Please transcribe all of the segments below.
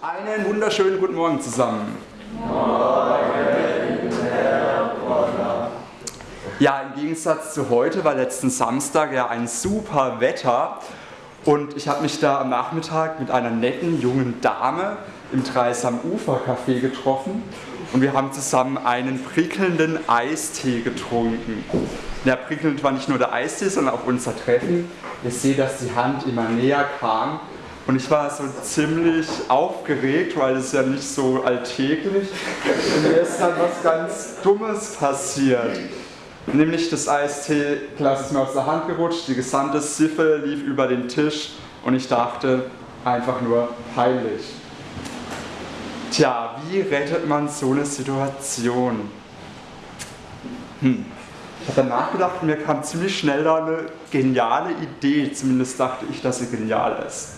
Einen wunderschönen guten Morgen zusammen. Ja, im Gegensatz zu heute war letzten Samstag ja ein super Wetter und ich habe mich da am Nachmittag mit einer netten jungen Dame im Dreisam Ufer Café getroffen und wir haben zusammen einen prickelnden Eistee getrunken. Ja, prickelnd war nicht nur der Eistee, sondern auch unser Treffen. Ihr seht, dass die Hand immer näher kam und ich war so ziemlich aufgeregt, weil es ja nicht so alltäglich. Und mir ist dann was ganz Dummes passiert. Nämlich das Eistee-Glas ist mir aus der Hand gerutscht, die gesamte Siffe lief über den Tisch und ich dachte einfach nur peinlich. Tja, wie rettet man so eine Situation? Hm. Habe dann nachgedacht und mir kam ziemlich schnell da eine geniale Idee, zumindest dachte ich, dass sie genial ist.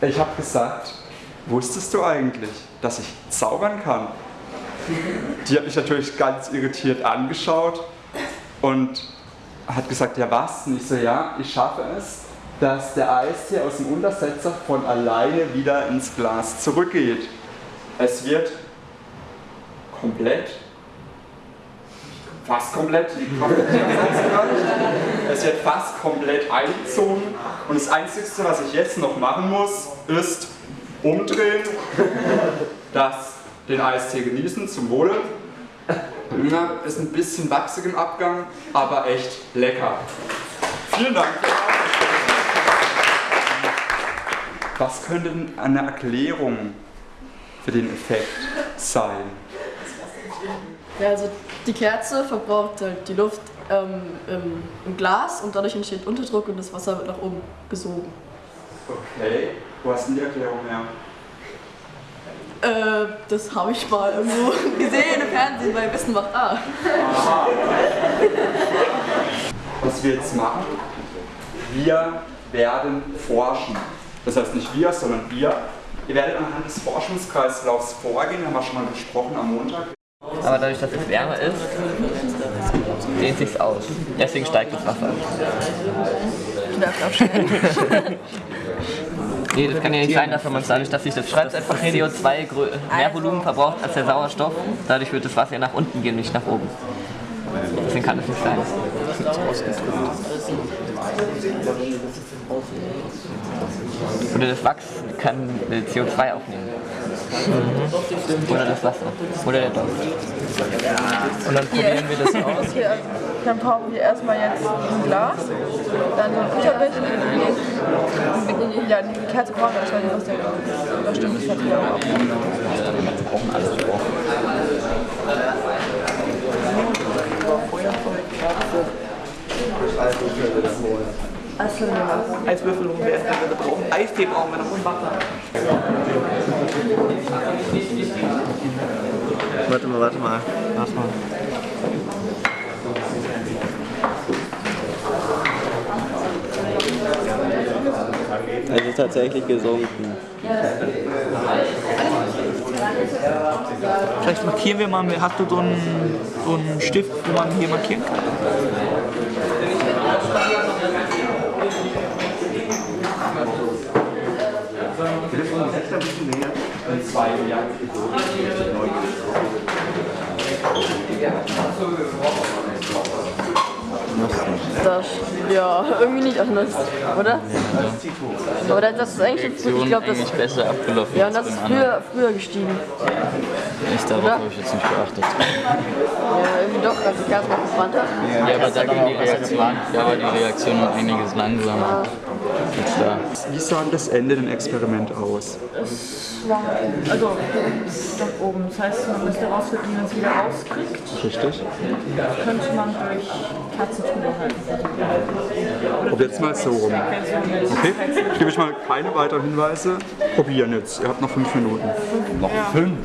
Ich habe gesagt, wusstest du eigentlich, dass ich zaubern kann? Die hat mich natürlich ganz irritiert angeschaut und hat gesagt, ja was? Und ich so, ja, ich schaffe es, dass der Eistee aus dem Untersetzer von alleine wieder ins Glas zurückgeht. Es wird komplett, fast komplett, es wird fast komplett eingezogen und das Einzige, was ich jetzt noch machen muss, ist umdrehen, das, den Eistee genießen, zum Wohle. Ja, ist ein bisschen wachsig im Abgang, aber echt lecker. Vielen Dank. Was könnte denn eine Erklärung für den Effekt sein? Ja, also die Kerze verbraucht halt die Luft ähm, im, im, Glas und dadurch entsteht Unterdruck und das Wasser wird nach oben gesogen. Okay, wo hast du die Erklärung her? Äh, das habe ich mal irgendwo gesehen im Fernsehen bei Wissen macht A. Aha. Was wir jetzt machen, wir werden forschen. Das heißt nicht wir, sondern wir. Ihr werdet anhand des Forschungskreislaufs vorgehen, haben wir schon mal besprochen am Montag. Aber dadurch, dass es wärmer ist, dehnt sich's aus. Deswegen steigt das Wasser. Nee, das kann ja nicht sein, dass man dadurch, dass sich das, das CO2 mehr Volumen verbraucht als der Sauerstoff, dadurch wird das Wasser ja nach unten gehen, nicht nach oben. Deswegen kann das nicht sein. Oder das Wachs kann CO2 aufnehmen. Mhm. Oder das Wasser. Oder der Duft. Und dann probieren wir das aus. Hier, dann brauchen wir erstmal jetzt ein Glas, dann so ein Butterbecher. Ja, die Kerze brauchen wir, das die aus der Überstimmungsverträge auch. Wir brauchen alles. Wir brauchen. Achso, ja. Eiswürfel und wir brauchen Eistee brauchen wir noch und Wasser. Warte mal, warte mal. Warte mal. Also tatsächlich gesunken. Vielleicht markieren wir mal, hast du so einen, so einen Stift, wo man hier markieren kann? Telefon ist ein bisschen näher. In zwei Jahren. Das, ja, irgendwie nicht anders, oder? Aber das ist eigentlich, ich glaube, das ist besser abgelaufen. Ja, und das ist früher, früher gestiegen. Echt, darauf habe ich jetzt nicht geachtet. Ja, irgendwie doch, als ich erst mal gebrannt habe. Ja, aber da ging die Reaktion, da war die Reaktion um einiges langsamer. Da. Wie sah das Ende dem Experiment aus? Es war, also, nach oben. Das heißt, man müsste rausfinden, wie man es wieder rauskriegt. Richtig. Das könnte man durch Kerzentuber halten. Probiert es mal so rum. Okay, ich gebe euch mal keine weiteren Hinweise. Probieren jetzt. Ihr habt noch fünf Minuten. Noch fünf?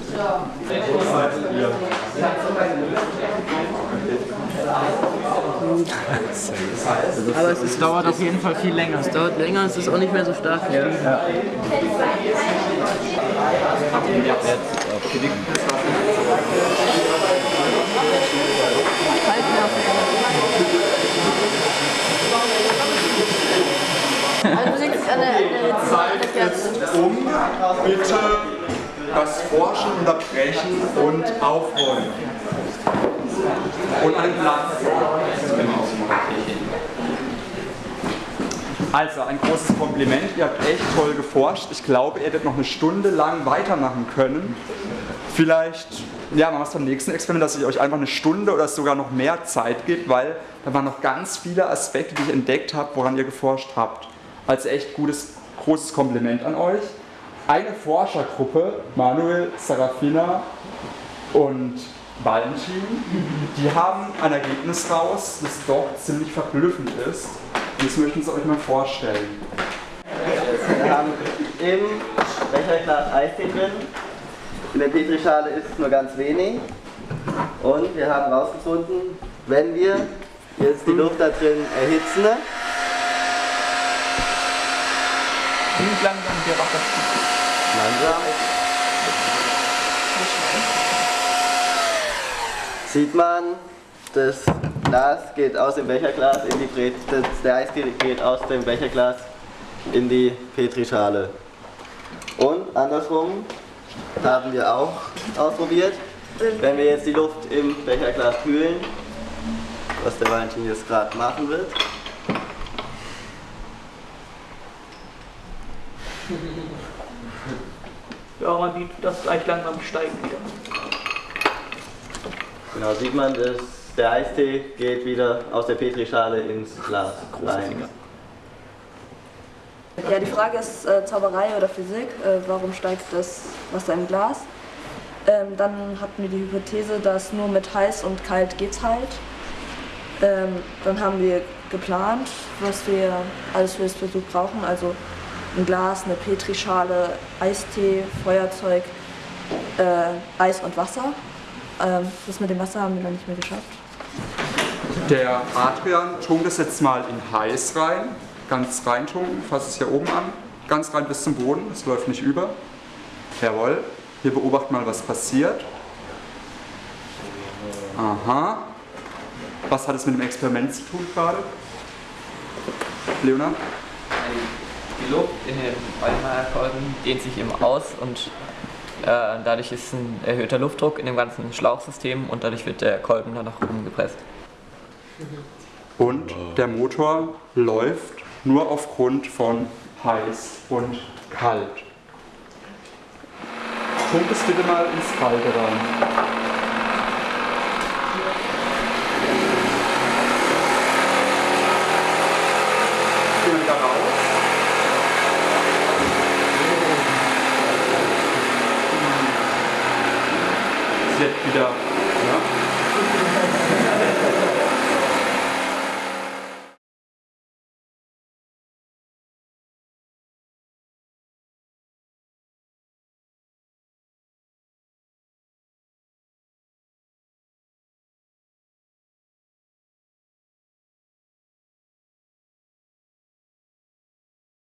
Aber es ist, dauert auf jeden Fall viel länger. Es dauert länger, es ist auch nicht mehr so stark. Ja. ja. Also an der, an ist um. Bitte das Forschen unterbrechen und aufräumen. Und einen Platz. Also, ein großes Kompliment. Ihr habt echt toll geforscht. Ich glaube, ihr hättet noch eine Stunde lang weitermachen können. Vielleicht, ja, machen wir es beim nächsten Experiment, dass ich euch einfach eine Stunde oder sogar noch mehr Zeit gibt, weil da waren noch ganz viele Aspekte, die ich entdeckt habe, woran ihr geforscht habt. Also echt gutes, großes Kompliment an euch. Eine Forschergruppe, Manuel, Sarafina und Valentin, die haben ein Ergebnis raus, das doch ziemlich verblüffend ist. Und das möchten sie euch mal vorstellen. Wir haben im Becherglas Eistee drin. In der Petrischale ist es nur ganz wenig. Und wir haben herausgefunden, wenn wir jetzt die Luft da drin erhitzen, Wie langsam der Wasser langsam, sieht man, das Glas geht aus dem Becherglas in die Pret das, der Eistee geht aus dem Becherglas in die Petrischale. Und andersrum haben wir auch ausprobiert. Wenn wir jetzt die Luft im Becherglas kühlen, was der Valentin jetzt gerade machen wird, Ja, man sieht, dass gleich langsam steigen wieder. Genau sieht man, dass der Eistee geht wieder aus der Petrischale ins Glas rein. Ja, die Frage ist äh, Zauberei oder Physik. Äh, warum steigt das Wasser im Glas? Ähm, dann hatten wir die Hypothese, dass nur mit heiß und kalt geht's halt. Ähm, dann haben wir geplant, was wir alles für das Versuch brauchen. Also ein Glas, eine Petrischale, Eistee, Feuerzeug, äh, Eis und Wasser. Ähm, das mit dem Wasser haben wir noch nicht mehr geschafft. Der Adrian tunkt es jetzt mal in heiß rein, ganz rein tunken, fasst es hier oben an, ganz rein bis zum Boden, es läuft nicht über. Jawohl, wir beobachten mal, was passiert. Aha. Was hat es mit dem Experiment zu tun gerade? Leonard? Die Luft in den Eulenmeierkolben dehnt sich eben aus und dadurch ist ein erhöhter Luftdruck in dem ganzen Schlauchsystem und dadurch wird der Kolben dann nach oben gepresst. Und der Motor läuft nur aufgrund von heiß und kalt. Tunkt es bitte mal ins Kalte rein. Wieder raus. Wieder